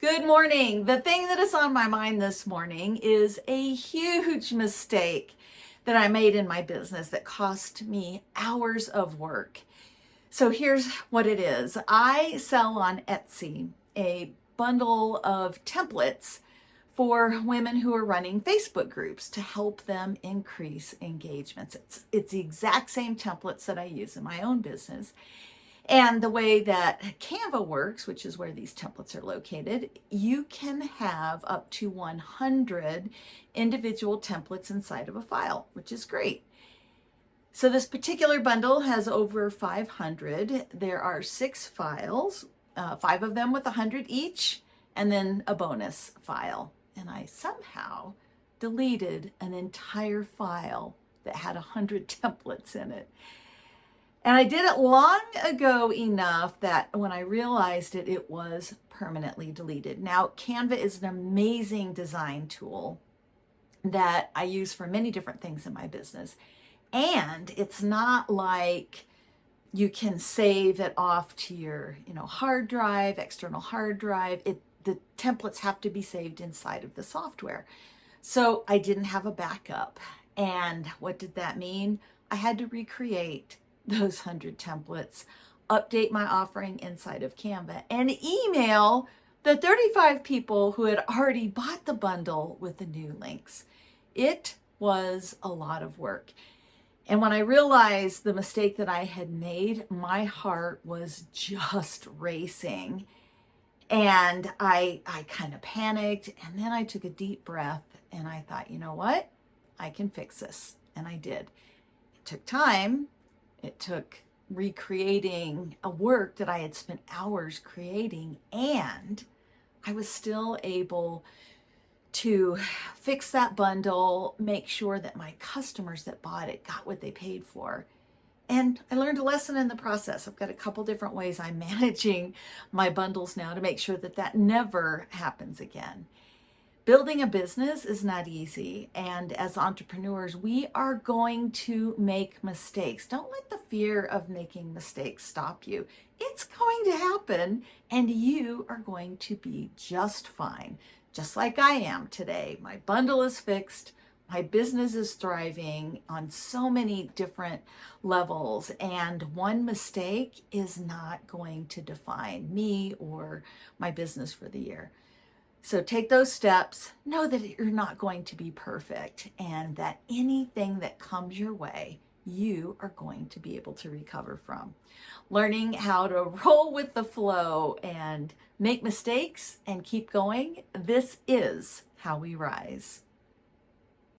Good morning. The thing that is on my mind this morning is a huge mistake that I made in my business that cost me hours of work. So here's what it is. I sell on Etsy a bundle of templates for women who are running Facebook groups to help them increase engagements. It's, it's the exact same templates that I use in my own business. And the way that Canva works, which is where these templates are located, you can have up to 100 individual templates inside of a file, which is great. So this particular bundle has over 500. There are six files, uh, five of them with 100 each, and then a bonus file. And I somehow deleted an entire file that had 100 templates in it. And I did it long ago enough that when I realized it, it was permanently deleted. Now, Canva is an amazing design tool that I use for many different things in my business. And it's not like you can save it off to your, you know, hard drive, external hard drive. It the templates have to be saved inside of the software. So I didn't have a backup. And what did that mean? I had to recreate those 100 templates, update my offering inside of Canva, and email the 35 people who had already bought the bundle with the new links. It was a lot of work. And when I realized the mistake that I had made, my heart was just racing. And I, I kind of panicked and then I took a deep breath and I thought, you know what? I can fix this. And I did. It took time it took recreating a work that I had spent hours creating and I was still able to fix that bundle, make sure that my customers that bought it got what they paid for. And I learned a lesson in the process. I've got a couple different ways I'm managing my bundles now to make sure that that never happens again. Building a business is not easy. And as entrepreneurs, we are going to make mistakes. Don't let the fear of making mistakes stop you. It's going to happen and you are going to be just fine, just like I am today. My bundle is fixed. My business is thriving on so many different levels and one mistake is not going to define me or my business for the year. So take those steps, know that you're not going to be perfect and that anything that comes your way, you are going to be able to recover from. Learning how to roll with the flow and make mistakes and keep going, this is how we rise.